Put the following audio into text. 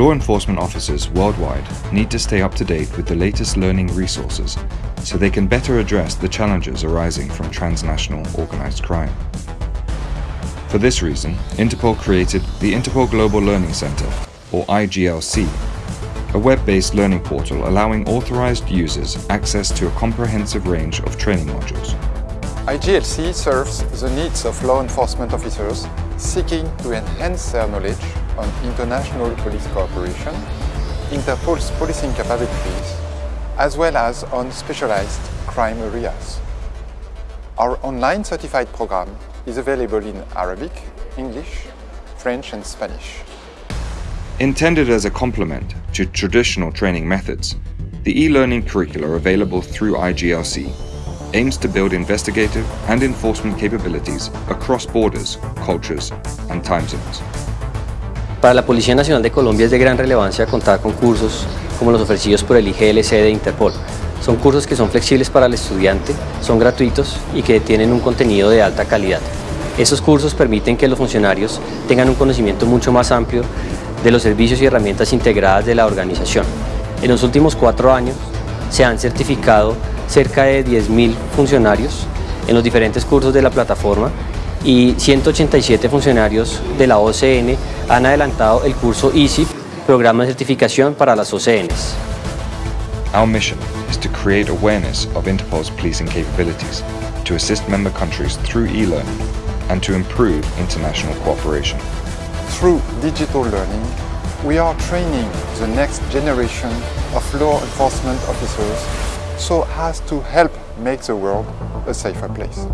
Law enforcement officers worldwide need to stay up to date with the latest learning resources so they can better address the challenges arising from transnational organized crime. For this reason, Interpol created the Interpol Global Learning Center, or IGLC, a web-based learning portal allowing authorized users access to a comprehensive range of training modules. IGLC serves the needs of law enforcement officers seeking to enhance their knowledge on international police cooperation, Interpol's policing capabilities, as well as on specialized crime areas. Our online certified program is available in Arabic, English, French and Spanish. Intended as a complement to traditional training methods, the e-learning curricula available through IGLC aims to build investigative and enforcement capabilities across borders, cultures and time zones. Para la Policía Nacional de Colombia es de gran relevancia contar con cursos como los ofrecidos por el IGLC de Interpol. Son cursos que son flexibles para el estudiante, son gratuitos y que tienen un contenido de alta calidad. Esos cursos permiten que los funcionarios tengan un conocimiento mucho más amplio de los servicios y herramientas integradas de la organización. En los últimos cuatro años se han certificado cerca de 10.000 funcionarios en los diferentes cursos de la plataforma y 187 funcionarios de la OCN han adelantado el curso ISIP, Programa de Certificación para las OCNs. Our mission is to create awareness of Interpol's policing capabilities, to assist member countries through e-learning, and to improve international cooperation. Through digital learning, we are training the next generation of law enforcement officers so as to help make the world a safer place.